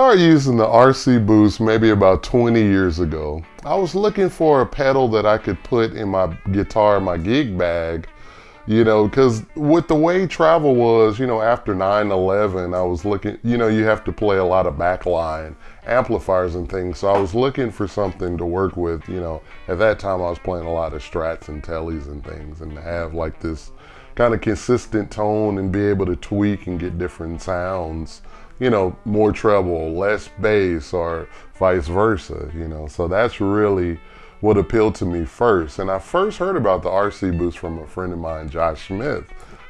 started using the RC Boost maybe about 20 years ago. I was looking for a pedal that I could put in my guitar, my gig bag, you know, because with the way travel was, you know, after 9-11, I was looking, you know, you have to play a lot of backline amplifiers and things. So I was looking for something to work with, you know, at that time I was playing a lot of strats and tellies and things and have like this kind of consistent tone and be able to tweak and get different sounds, you know, more treble, less bass or vice versa, you know. So that's really what appealed to me first. And I first heard about the RC boost from a friend of mine, Josh Smith,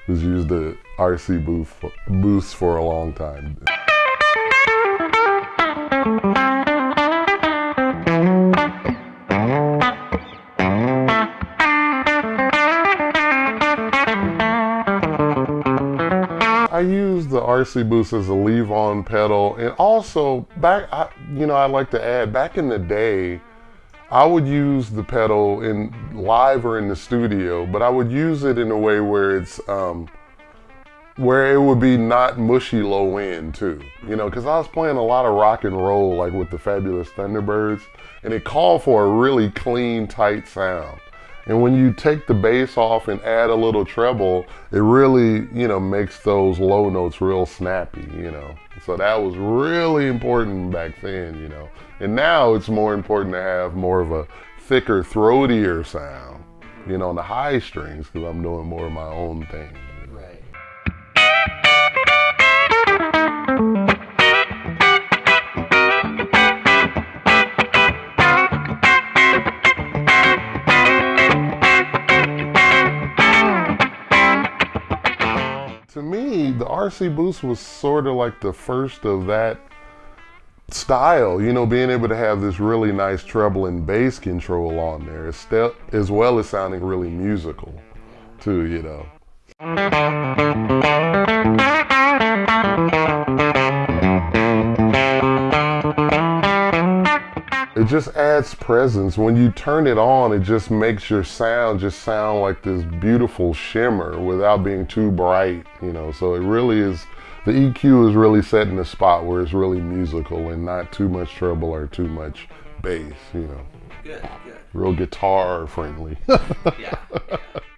who's used the RC boost for, boost for a long time. I use the RC Boost as a leave-on pedal, and also back, I, you know, I like to add, back in the day, I would use the pedal in live or in the studio, but I would use it in a way where it's um, where it would be not mushy low end too. You know, because I was playing a lot of rock and roll like with the Fabulous Thunderbirds, and it called for a really clean, tight sound. And when you take the bass off and add a little treble, it really, you know, makes those low notes real snappy, you know. So that was really important back then, you know. And now it's more important to have more of a thicker, throatier sound, you know, on the high strings because I'm doing more of my own thing. Me, the RC Boost was sort of like the first of that style, you know, being able to have this really nice treble and bass control on there, as well as sounding really musical, too, you know. It just adds presence. When you turn it on, it just makes your sound just sound like this beautiful shimmer without being too bright, you know. So it really is the EQ is really set in a spot where it's really musical and not too much treble or too much bass, you know. Good, good. Real guitar friendly. yeah. yeah.